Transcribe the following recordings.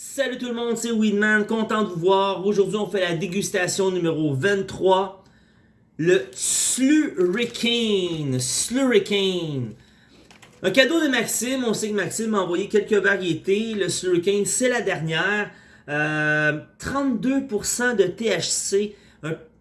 Salut tout le monde, c'est Weedman, content de vous voir. Aujourd'hui, on fait la dégustation numéro 23. Le Slurricane. Slurricane. Un cadeau de Maxime. On sait que Maxime m'a envoyé quelques variétés. Le Slurricane, c'est la dernière. 32% euh, de THC.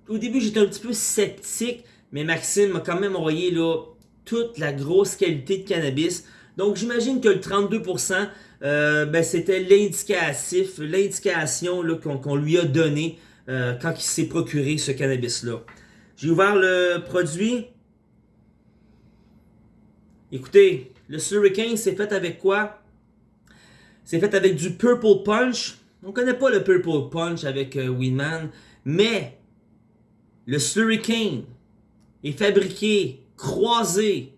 au début, j'étais un petit peu sceptique, mais Maxime m'a quand même envoyé là, toute la grosse qualité de cannabis. Donc, j'imagine que le 32%, euh, ben, c'était l'indicatif, l'indication qu'on lui a donnée euh, quand il s'est procuré ce cannabis-là. J'ai ouvert le produit. Écoutez, le Slurricane, c'est fait avec quoi? C'est fait avec du Purple Punch. On connaît pas le Purple Punch avec euh, Winman, mais le Slurricane est fabriqué, croisé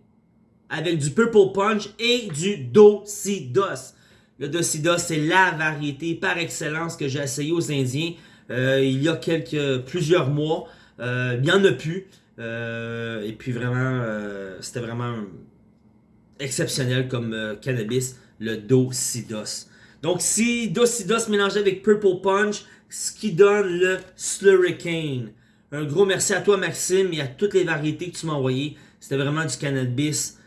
avec du Purple Punch et du Docidos. Le Docidos, c'est la variété par excellence que j'ai essayé aux Indiens euh, il y a quelques, plusieurs mois. Euh, il n'y en a plus. Euh, et puis vraiment, c'était vraiment exceptionnel comme cannabis, le Docidos. Donc si Docidos mélangé avec Purple Punch, ce qui donne le Slurricane. Un gros merci à toi Maxime et à toutes les variétés que tu m'as envoyées. C'était vraiment du cannabis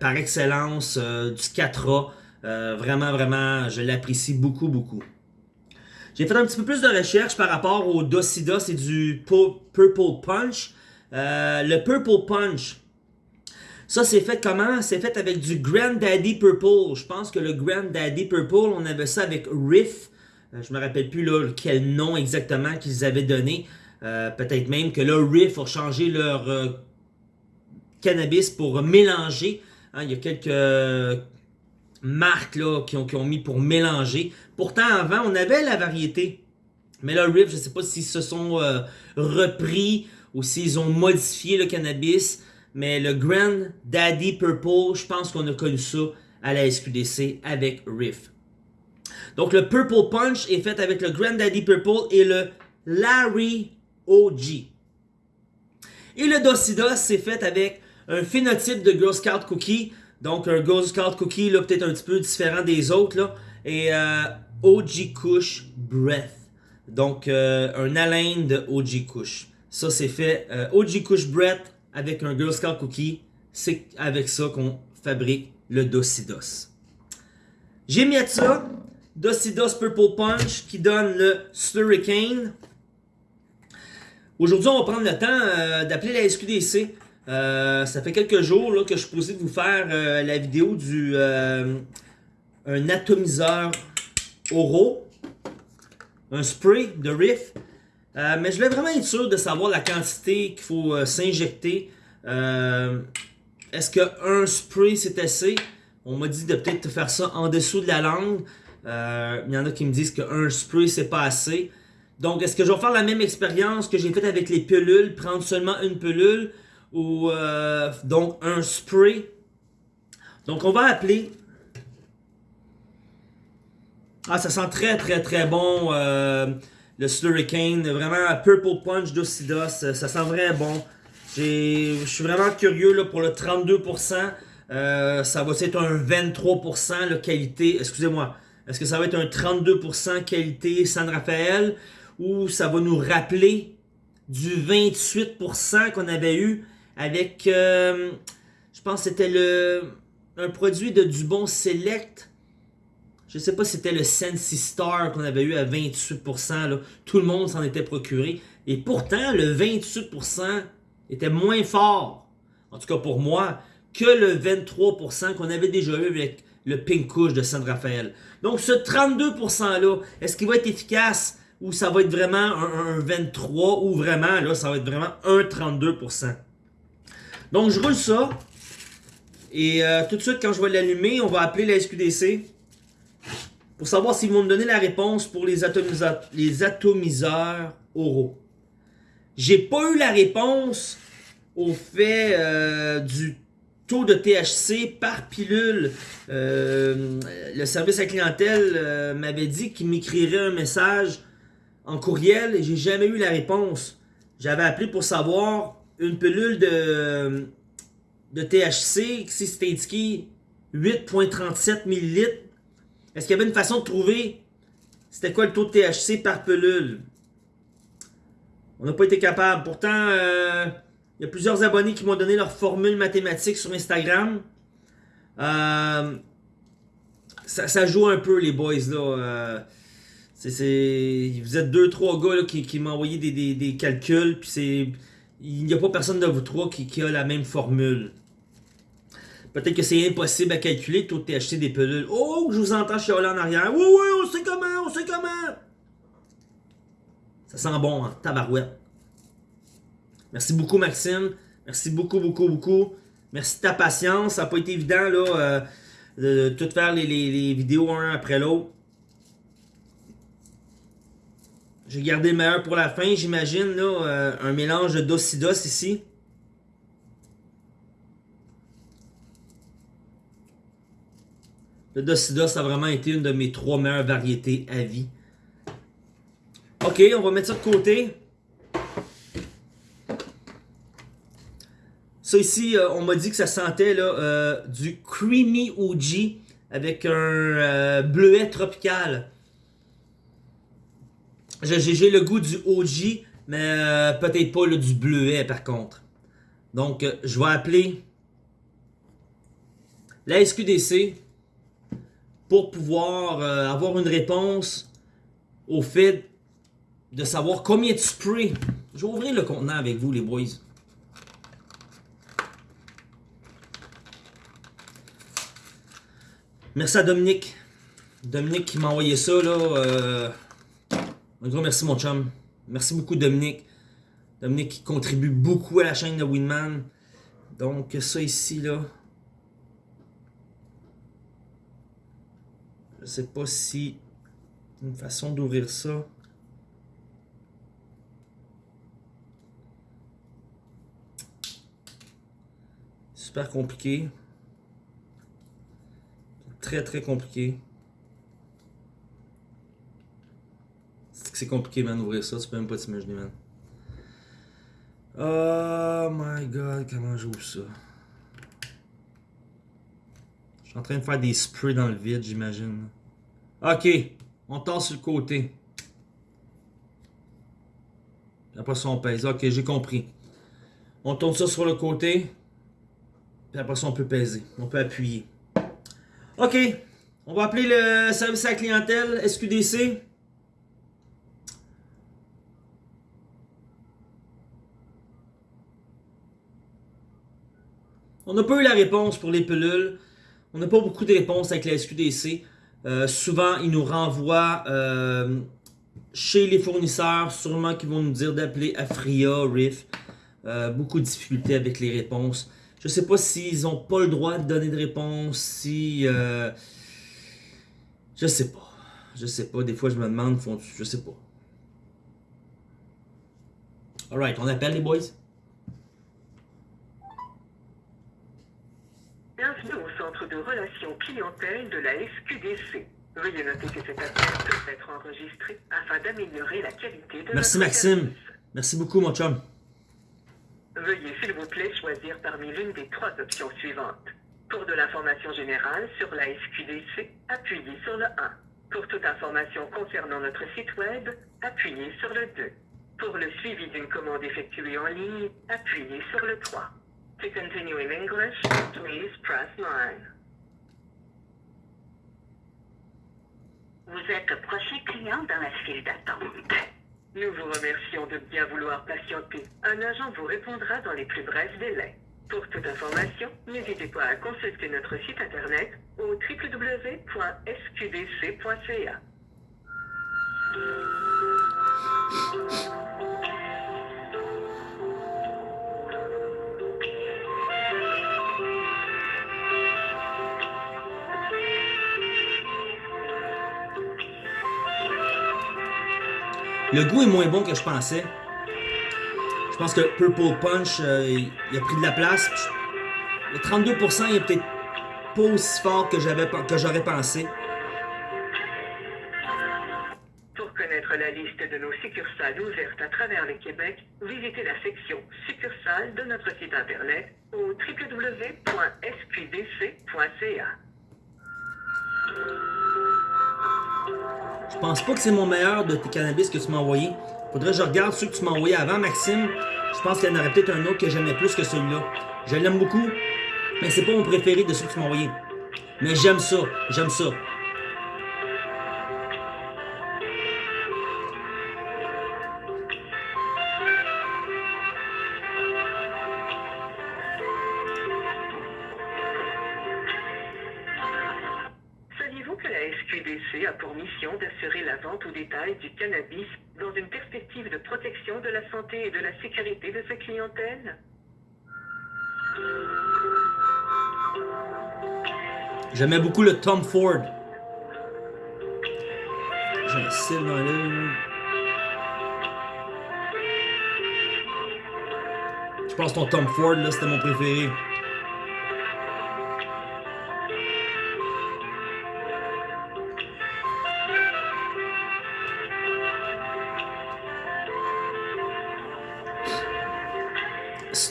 par excellence, du 4A. Euh, vraiment, vraiment, je l'apprécie beaucoup, beaucoup. J'ai fait un petit peu plus de recherche par rapport au Docidos et du Purple Punch. Euh, le Purple Punch, ça c'est fait comment? C'est fait avec du Granddaddy Purple. Je pense que le Granddaddy Purple, on avait ça avec Riff. Euh, je me rappelle plus là, quel nom exactement qu'ils avaient donné. Peut-être même que là, Riff a changé leur cannabis pour mélanger. Hein, il y a quelques marques là, qui, ont, qui mis pour mélanger. Pourtant, avant, on avait la variété. Mais là, Riff, je ne sais pas s'ils se sont euh, repris ou s'ils ont modifié le cannabis. Mais le Grand Daddy Purple, je pense qu'on a connu ça à la SQDC avec Riff. Donc le Purple Punch est fait avec le Grand Daddy Purple et le Larry OG. Et le Docidos, c'est fait avec un phénotype de Girl Scout Cookie donc, un Ghost Scout Cookie, là, peut-être un petit peu différent des autres, là. Et euh, OG Kush Breath. Donc, euh, un haleine de OG Kush. Ça, c'est fait euh, OG Kush Breath avec un Girl Scout Cookie. C'est avec ça qu'on fabrique le Docidos. J'ai mis ça Docidos Purple Punch qui donne le Slurricane. Aujourd'hui, on va prendre le temps d'appeler la SQDC euh, ça fait quelques jours là, que je suis posé de vous faire euh, la vidéo du euh, un atomiseur Oro, un spray de Riff. mais je voulais vraiment être sûr de savoir la quantité qu'il faut s'injecter. Est-ce qu'un spray c'est assez? On m'a dit de peut-être faire ça en dessous de la langue. Il y en a qui me disent qu'un spray c'est pas assez. Donc est-ce que je vais faire la même expérience que j'ai faite avec les pilules, prendre seulement une pilule ou euh, donc un spray. Donc on va appeler. Ah, ça sent très très très bon euh, le Slurricane. Vraiment Purple Punch d'Ocidos. Ça sent vraiment bon. Je suis vraiment curieux pour le 32%. Euh, ça va être un 23% la qualité. Excusez-moi. Est-ce que ça va être un 32% qualité San Rafael? Ou ça va nous rappeler du 28% qu'on avait eu avec, euh, je pense que c'était le un produit de Dubon Select. Je sais pas si c'était le Sensi Star qu'on avait eu à 28%. Là. Tout le monde s'en était procuré. Et pourtant, le 28% était moins fort, en tout cas pour moi, que le 23% qu'on avait déjà eu avec le Pink Couche de San Rafael. Donc ce 32%-là, est-ce qu'il va être efficace ou ça va être vraiment un, un 23 ou vraiment, là, ça va être vraiment un 32%? Donc, je roule ça. Et euh, tout de suite, quand je vais l'allumer, on va appeler la SQDC pour savoir s'ils vont me donner la réponse pour les, atomiseurs, les atomiseurs oraux. J'ai pas eu la réponse au fait euh, du taux de THC par pilule. Euh, le service à clientèle m'avait dit qu'il m'écrirait un message en courriel et j'ai jamais eu la réponse. J'avais appelé pour savoir une pilule de, THC, si c'était indiqué 8.37 ml, est-ce qu'il y avait une façon de trouver c'était quoi le taux de THC par pelule. On n'a pas été capable. Pourtant, euh, il y a plusieurs abonnés qui m'ont donné leur formule mathématique sur Instagram. Euh, ça, joue un peu, les boys. là. Euh, vous êtes deux, trois gars qui, m'ont envoyé des, calculs. Puis il n'y a pas personne de vous trois qui, a la même formule. Peut-être que c'est impossible à calculer, taux de THC des pelules. Oh, je vous entends chialer en arrière. Oui, oui, on sait comment, on sait comment. Ça sent bon, hein, tabarouette. Merci beaucoup, Maxime. Merci beaucoup, beaucoup, beaucoup. Merci de ta patience. Ça n'a pas été évident, là, euh, de, tout faire les, vidéos un après l'autre. J'ai gardé le meilleur pour la fin, j'imagine, là, euh, un mélange de docidos ici. Le docidos a vraiment été une de mes trois meilleures variétés à vie. Ok, on va mettre ça de côté. Ça ici, euh, on m'a dit que ça sentait là, euh, du Creamy OG avec un bleuet tropical. J'ai le goût du OG, mais peut-être pas du bleuet par contre. Donc, je vais appeler la SQDC pour pouvoir avoir une réponse au fait de savoir combien de spray. Je vais ouvrir le contenant avec vous, les boys. Merci à Dominique. Dominique qui m'a envoyé ça, là. Un gros merci, mon chum. Merci beaucoup, Dominique. Dominique qui contribue beaucoup à la chaîne de Winman. Donc, ça ici, là. Je sais pas si une façon d'ouvrir ça. Super compliqué. Très très compliqué. C'est compliqué, man, d'ouvrir ça. Tu peux même pas t'imaginer, man. Oh my god, comment j'ouvre ça? Je suis en train de faire des sprays dans le vide, j'imagine. Ok, on tasse sur le côté. Après ça, on pèse. Ok, j'ai compris. On tourne ça sur le côté. Puis après ça, on peut peser. On peut appuyer. OK. On va appeler le service à la clientèle, SQDC. On n'a pas eu la réponse pour les pelules. On n'a pas beaucoup de réponses avec la SQDC. Euh, souvent, ils nous renvoient euh, chez les fournisseurs, sûrement qu'ils vont nous dire d'appeler Afria, Riff. Euh, beaucoup de difficultés avec les réponses. Je sais pas s'ils ont pas le droit de donner de réponse, si... Je sais pas. Je sais pas. Des fois, je me demande, font, je sais pas. Alright, on appelle les boys. De relations clientèle de la SQDC. Veuillez noter que cet appel peut être enregistré afin d'améliorer la qualité de Merci Maxime. Merci beaucoup mon chum. Veuillez s'il vous plaît choisir parmi l'une des trois options suivantes. Pour de l'information générale sur la SQDC, appuyez sur le 1. Pour toute information concernant notre site web, appuyez sur le 2. Pour le suivi d'une commande effectuée en ligne, appuyez sur le 3. To continue in English, please press 9. Vous êtes prochain client dans la file d'attente. Nous vous remercions de bien vouloir patienter. Un agent vous répondra dans les plus brefs délais. Pour toute information, n'hésitez pas à consulter notre site internet au www.sqdc.ca. Le goût est moins bon que je pensais. Je pense que Purple Punch, euh, a pris de la place. Le 32% il est peut-être pas aussi fort que j'aurais pensé. Pour connaître la liste de nos succursales ouvertes à travers le Québec, visitez la section succursales de notre site internet au www.sqdc.ca. Je pense pas que c'est mon meilleur de tes cannabis que tu m'as envoyé. Faudrait que je regarde ceux que tu m'as envoyé avant, Maxime. Je pense qu'il y en aurait peut-être un autre que j'aimais plus que celui-là. Je l'aime beaucoup, mais c'est pas mon préféré de ceux que tu m'as envoyé. Mais j'aime ça, j'aime ça. A pour mission d'assurer la vente au détail du cannabis dans une perspective de protection de la santé et de la sécurité de sa clientèle? J'aimais beaucoup le Tom Ford. J'ai un dans l'œil. Je pense que ton Tom Ford, là, c'était mon préféré.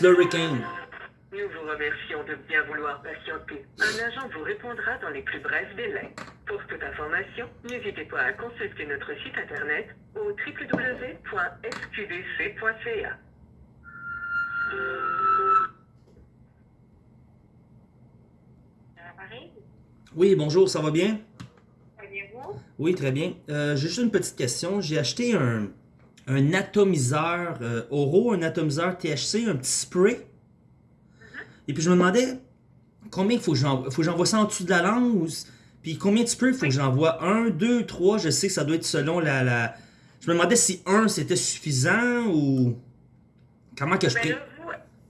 Nous vous remercions de bien vouloir patienter. Un agent vous répondra dans les plus brefs délais. Pour toute information, n'hésitez pas à consulter notre site internet au www.sqdc.ca. Oui, bonjour, ça va bien? Oui, très bien. Euh, J'ai juste une petite question. J'ai acheté un, un atomiseur euh, Oro, un atomiseur THC, un petit spray. Et puis je me demandais combien il faut que j'envoie ça en dessous de la langue ou puis combien de sprays il faut que j'envoie un, deux, trois. Je sais que ça doit être selon la, la... Je me demandais si un c'était suffisant ou comment que je Ben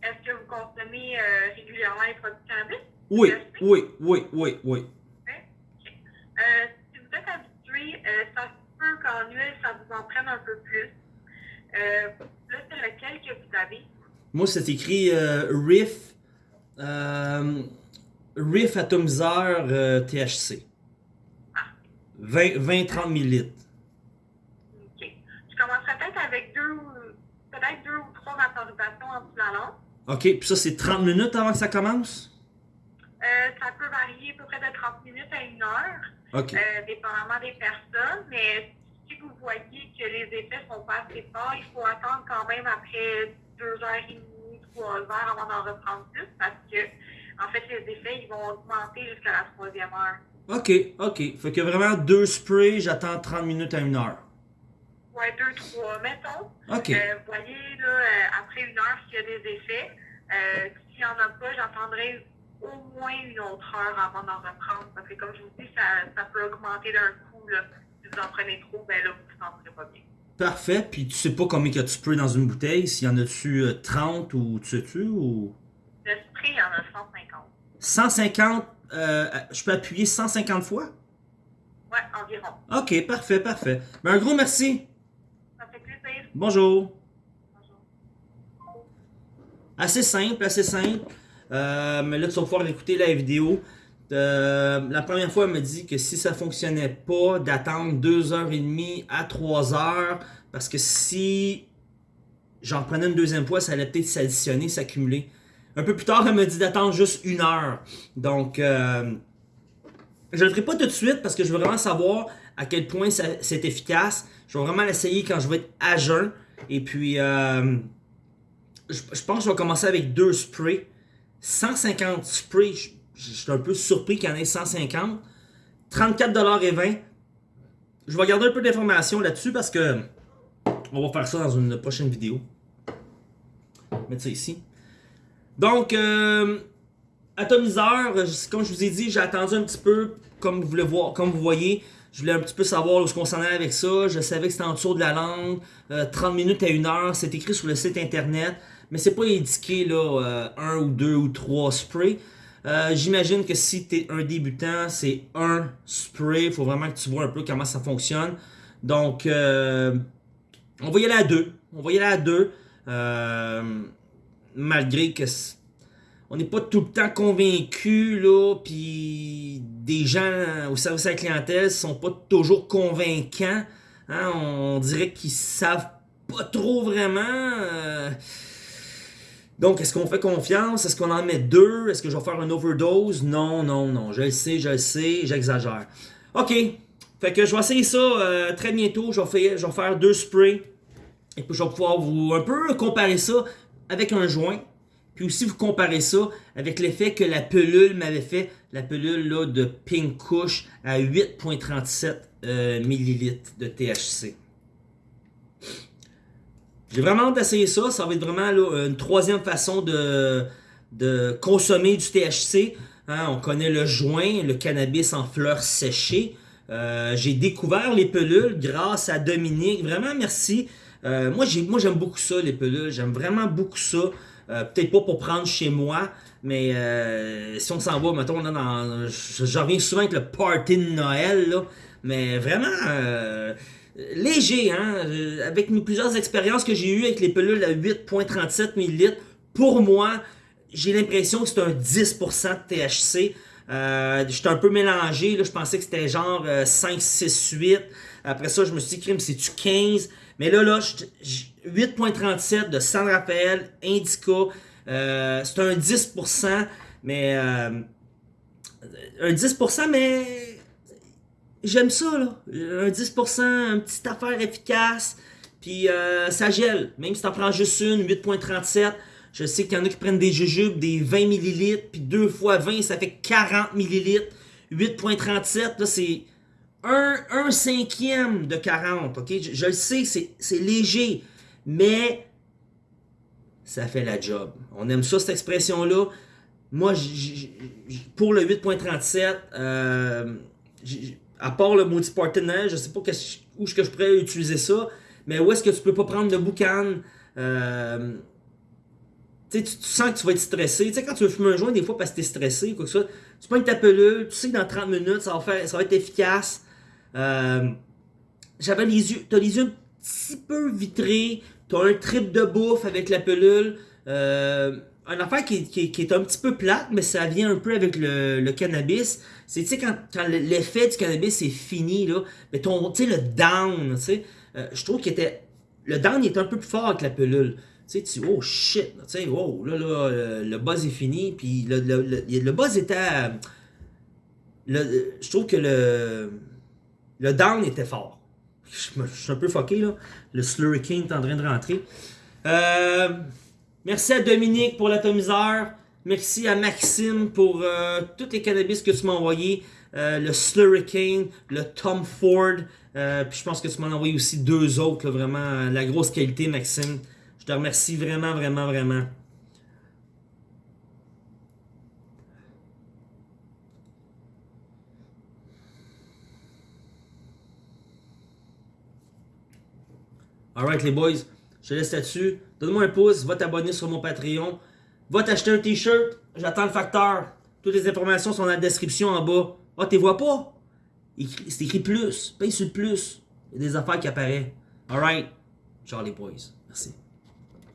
est-ce que vous consommez euh, régulièrement les produits cannabis? Oui, oui, oui, oui, oui. Euh, si vous êtes habitué, euh, ça se peut qu'en huile, ça vous en prenne un peu plus. Euh, là, c'est lequel que vous avez? Moi, c'est écrit euh, Riff, euh, Riff atomiseur euh, THC. 20-30 ml. OK. Je commencerai peut-être avec deux ou peut-être deux ou trois vaporisations en dessous de la langue. OK, puis ça, c'est 30 minutes avant que ça commence? Euh, ça peut varier à peu près de 30 minutes à une heure, OK. euh, dépendamment des personnes, mais vous voyez que les effets sont pas assez forts, il faut attendre quand même après deux heures et demie, trois heures avant d'en reprendre plus, parce que, en fait, les effets, ils vont augmenter jusqu'à la troisième heure. OK, OK. Fait que vraiment deux sprays, j'attends 30 minutes à une heure. Ouais, deux, trois, mettons. OK. Euh, vous voyez, là, euh, après une heure, s'il y a des effets, euh, s'il n'y en a pas, j'attendrai au moins une autre heure avant d'en reprendre. Parce que, comme je vous dis, ça, ça peut augmenter d'un coup. Là. Si vous en prenez trop, ben là, vous ne vous sentirez pas bien. Parfait. Puis tu sais pas combien que tu sprays dans une bouteille, s'il y en a-tu euh, 30 ou tu sais-tu ou... Le spray, il y en a 150. 150, euh, je peux appuyer 150 fois? Ouais, environ. OK, parfait, parfait. Ben, un gros merci. Ça fait plaisir. Bonjour. Bonjour. Assez simple, assez simple. Euh, mais là, tu vas pouvoir écouter la vidéo. Euh, la première fois, elle me dit que si ça fonctionnait pas, d'attendre 2h30 à 3h. Parce que si j'en prenais une deuxième fois, ça allait peut-être s'additionner, s'accumuler. Un peu plus tard, elle me dit d'attendre juste une heure. Donc, euh, je le ferai pas tout de suite parce que je veux vraiment savoir à quel point c'est efficace. Je vais vraiment l'essayer quand je vais être à jeun. Et puis, euh, je, je pense que je vais commencer avec deux sprays. 150 sprays, je, suis un peu surpris qu'il y en ait 150. 34,20$. Je vais garder un peu d'informations là-dessus parce que on va faire ça dans une prochaine vidéo. Mettre ça ici. Donc, euh, atomiseur, comme je vous ai dit, j'ai attendu un petit peu, comme vous, voulez comme vous voyez. Je voulais un petit peu savoir où est-ce qu'on s'en allait avec ça. Je savais que c'était en dessous de la langue. euh, 30 minutes à une heure. C'est écrit sur le site internet. Mais c'est pas indiqué là, euh, un ou deux ou trois sprays. Euh, J'imagine que si tu es un débutant, c'est un spray. Il faut vraiment que tu vois un peu comment ça fonctionne. Donc, euh, on va y aller à deux. On va y aller à deux. Euh, malgré que on n'est pas tout le temps convaincu là, puis des gens au service à la clientèle sont pas toujours convaincants. hein. on dirait qu'ils savent pas trop vraiment. Donc, est-ce qu'on fait confiance? Est-ce qu'on en met deux? Est-ce que je vais faire une overdose? Non, non, non. Je le sais, je le sais, j'exagère. OK. Fait que je vais essayer ça euh, très bientôt. Je vais, faire, deux sprays. Et puis je vais pouvoir vous un peu comparer ça avec un joint. Puis aussi vous comparer ça avec l'effet que la pelule m'avait fait. La pelule de Pink Kush à 8.37 euh, ml de THC. J'ai vraiment hâte d'essayer ça. Ça va être vraiment là, une troisième façon de, de consommer du THC. Hein, on connaît le joint, le cannabis en fleurs séchées. Euh, j'ai découvert les pelules grâce à Dominique. Vraiment, merci. Euh, moi, j'aime beaucoup ça, les pelules. J'aime vraiment beaucoup ça. Euh, peut-être pas pour prendre chez moi, mais si on s'en va, mettons, dans, je, reviens souvent avec le party de Noël, là, mais vraiment léger, hein, avec mes plusieurs expériences que j'ai eues avec les pelules à 8.37 ml, pour moi, j'ai l'impression que c'est un 10% de THC. Euh, J'étais un peu mélangé, là, je pensais que c'était genre 5, 6, 8. Après ça, je me suis dit, crime, c'est-tu 15? Mais là, là, 8.37 de San Rafael, Indica. Euh, c'est un 10%, mais... Euh, un 10%, mais... J'aime ça, là. Un 10%, une petite affaire efficace. Puis euh, ça gèle. Même si t'en prends juste une, 8.37. Je sais qu'il y en a qui prennent des jujubes, des 20 ml, puis 2 fois 20, ça fait 40 ml. 8.37, là, c'est un, cinquième de 40, ok? Je, le sais, c'est léger, mais ça fait la job. On aime ça, cette expression-là. Moi, pour le 8.37, euh, à part le maudit partenaire, je sais pas où que je pourrais utiliser ça, mais où est-ce que tu peux pas prendre de boucan? Euh, tu, tu sens que tu vas être stressé. Tu sais, quand tu veux fumer un joint, des fois, parce que tu es stressé, quoi que ça, tu prends ta pelule, tu sais que dans 30 minutes, ça va, faire, ça va être efficace. Euh, J'avais les yeux, t'as les yeux un petit peu vitrés, t'as un trip de bouffe avec la pelule. Euh, une affaire qui, est un petit peu plate, mais ça vient un peu avec le, cannabis. C'est, tu sais, quand, l'effet du cannabis est fini, là, mais ton, tu sais, le down, tu sais, euh, je trouve qu'il était, le down est un peu plus fort avec la pelule tu sais, tu oh shit, tu sais, là, là, le, buzz est fini, puis le, le, le, buzz était. Le, je trouve que le, le down était fort. Je, suis un peu fucké, là. Le Slurry King est en train de rentrer. Euh, merci à Dominique pour l'atomiseur. Merci à Maxime pour euh, tous les cannabis que tu m'as envoyés. Euh, le Slurry King, le Tom Ford. puis je pense que tu m'en as envoyé aussi deux autres, vraiment la grosse qualité, Maxime te remercie vraiment, vraiment, vraiment. Alright les boys, je te laisse là-dessus. Donne-moi un pouce, va t'abonner sur mon Patreon. Va t'acheter un t-shirt, j'attends le facteur. Toutes les informations sont dans la description en bas. Ah, tu vois pas? C'est écrit plus. Paye sur plus. Il y a des affaires qui apparaissent. Alright. Les boys. Merci.